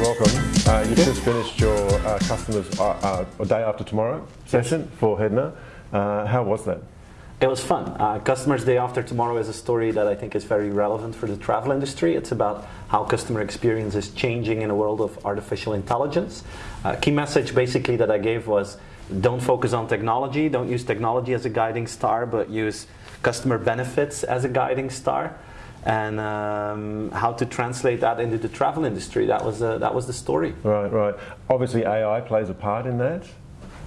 welcome. Uh, you just finished your uh, customers uh, uh, day after tomorrow session for Hedna. Uh, how was that? It was fun. Uh, Customers Day After Tomorrow is a story that I think is very relevant for the travel industry. It's about how customer experience is changing in a world of artificial intelligence. Key message basically that I gave was don't focus on technology, don't use technology as a guiding star, but use customer benefits as a guiding star. And um, how to translate that into the travel industry. That was, uh, that was the story. Right, right. Obviously, AI plays a part in that.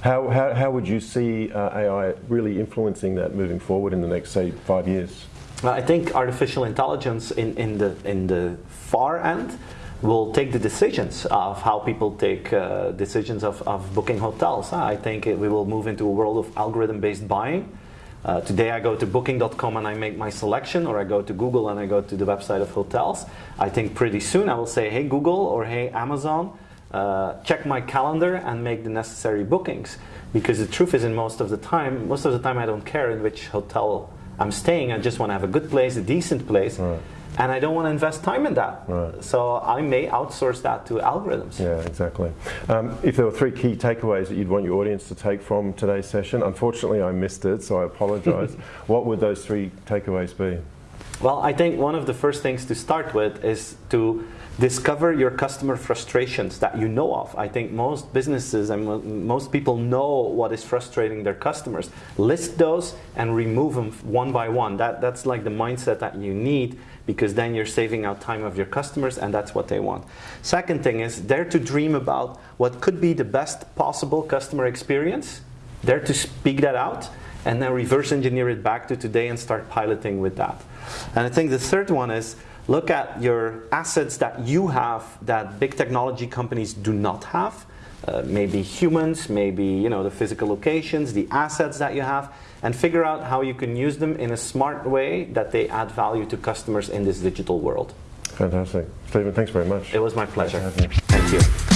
How, how, how would you see uh, AI really influencing that moving forward in the next, say, five years? Well, I think artificial intelligence in, in, the, in the far end will take the decisions of how people take uh, decisions of, of booking hotels. I think it, we will move into a world of algorithm-based buying. Uh, today I go to booking.com and I make my selection, or I go to Google and I go to the website of hotels. I think pretty soon I will say, hey Google or hey Amazon, uh, check my calendar and make the necessary bookings. Because the truth is, in most of the time, most of the time I don't care in which hotel I'm staying. I just want to have a good place, a decent place, Right. And I don't want to invest time in that. Right. So I may outsource that to algorithms. Yeah, exactly. Um, if there were three key takeaways that you'd want your audience to take from today's session, unfortunately I missed it, so I apologise. what would those three takeaways be? Well, I think one of the first things to start with is to discover your customer frustrations that you know of. I think most businesses and most people know what is frustrating their customers. List those and remove them one by one. That, that's like the mindset that you need because then you're saving out time of your customers and that's what they want. Second thing is dare to dream about what could be the best possible customer experience. Dare to speak that out and then reverse engineer it back to today and start piloting with that. And I think the third one is look at your assets that you have that big technology companies do not have. Uh, maybe humans, maybe you know the physical locations, the assets that you have, and figure out how you can use them in a smart way that they add value to customers in this digital world. Fantastic. Steven, thanks very much. It was my pleasure. Thank you.